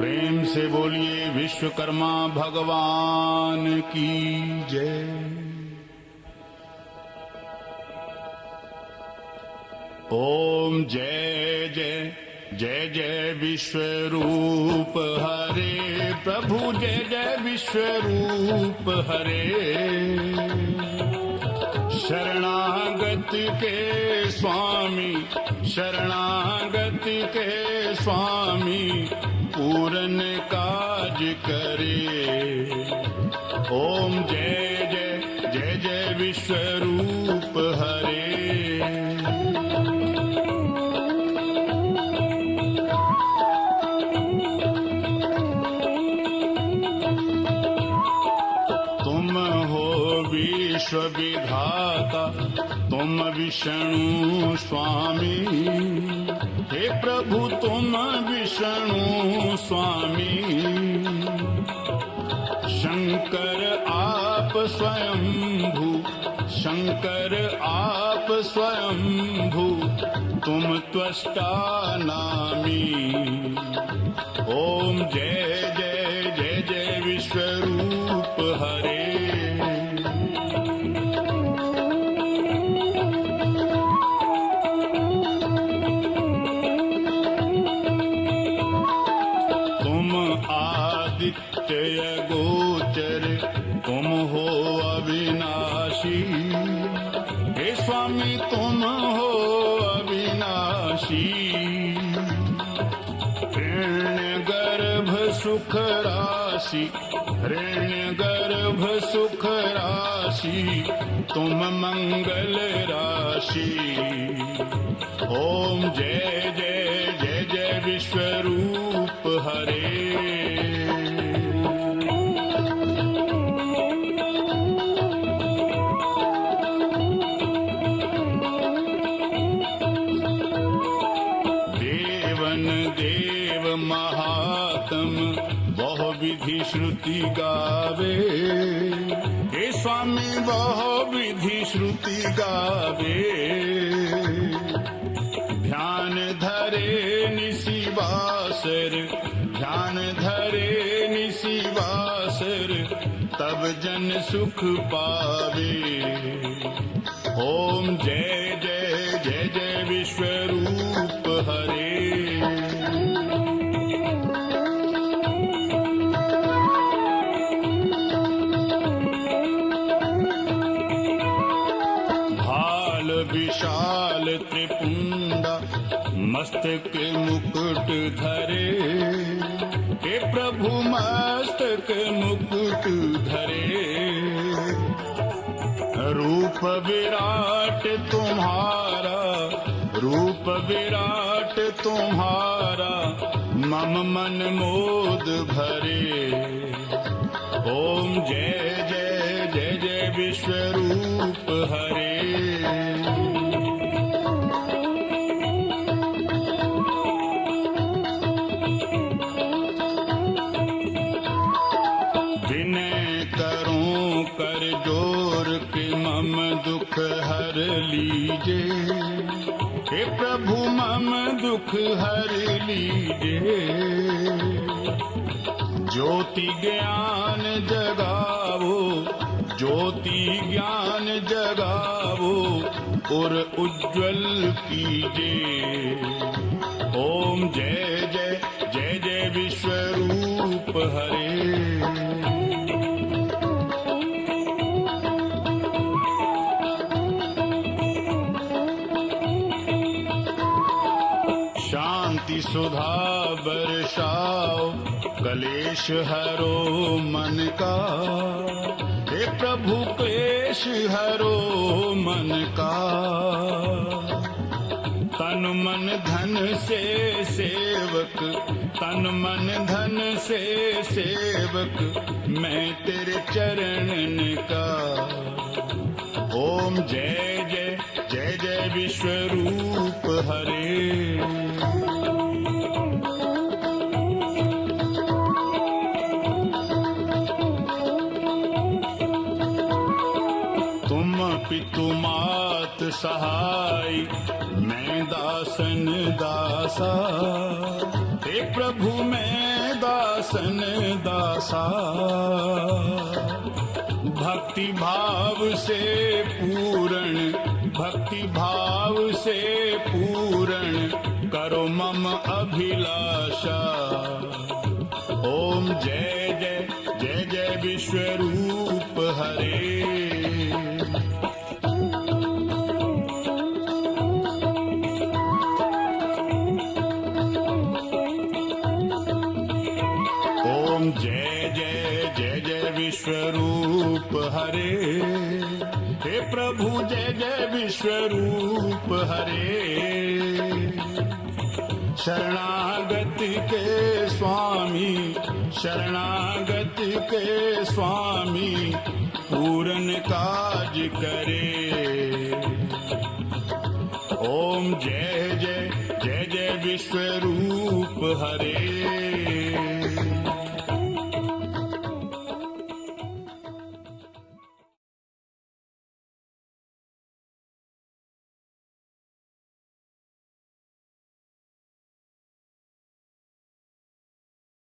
प्रेम से बोलिए विश्वकर्मा भगवान की जय। ओम जय जय जय जय विश्वरूप हरे प्रभु, जय जय विश्वरूप हरे। शरणागत के स्वामी, शरणागत के स्वामी पूरन काज करे। ओम जय जय जय जय विश्वरूप हरे। तुम हो विश्व विधाता तुम विष्णु स्वामी हे प्रभु तुम विष्णु स्वामी। शंकर आप स्वयं भू शंकर आप स्वयं भू तुम त्वष्टा नामी। ओम जय जय जय जय आदित्य गोचर तुम हो अविनाशी हे स्वामी तुम हो अविनाशी ऋण्य गर्भ सुख राशि ऋण्य गर्भ सुख राशि तुम मंगल राशि ओम जय जय जय विधि श्रुति गावे। हे स्वामी बहु विधि श्रुति गावे। ध्यान धरे निशिवासर ध्यान धरे निशिवासर तब जन सुख पावे। ओम जय जय जय जय विश्वरूप हरे विशाल त्रिपुंडा, मस्तक मुकुट धरे। हे प्रभु, मस्तक मुकुट धरे। रूप विराट तुम्हारा, रूप विराट तुम्हारा, मम मन मोद भरे। ओम जय जय जय जय विश्वरूप हरे। लीजे हे प्रभु, मम दुख हर लीजे ज्योति ज्ञान जगावो, ज्योति ज्ञान जगावो, और उज्जवल कीजे ओम जय जय जय जय विश्वरूप हरे। सुधा बरसाओ, कलेश हरो मन का। हे प्रभु क्लेश हरो मन का। तन मन धन से सेवक, तन मन धन से सेवक, मैं तेरे चरणन का ओम जय जय जय जय विश्वरूप हरे। पितु मात सहाय, मैं दासन दासा। हे प्रभु, मैं दासन दासा। भक्ति भाव से पूर्ण, भक्ति भाव से पूर्ण करो मम अभिलाषा। ओम जय जय जय जय विश्वरूप हरे। जय जय जय जय विश्वरूप हरे। हे प्रभु, जय जय विश्वरूप हरे। शरणागति के स्वामी, शरणागति के स्वामी, पूरन काज करे। ओम जय जय जय जय विश्वरूप हरे।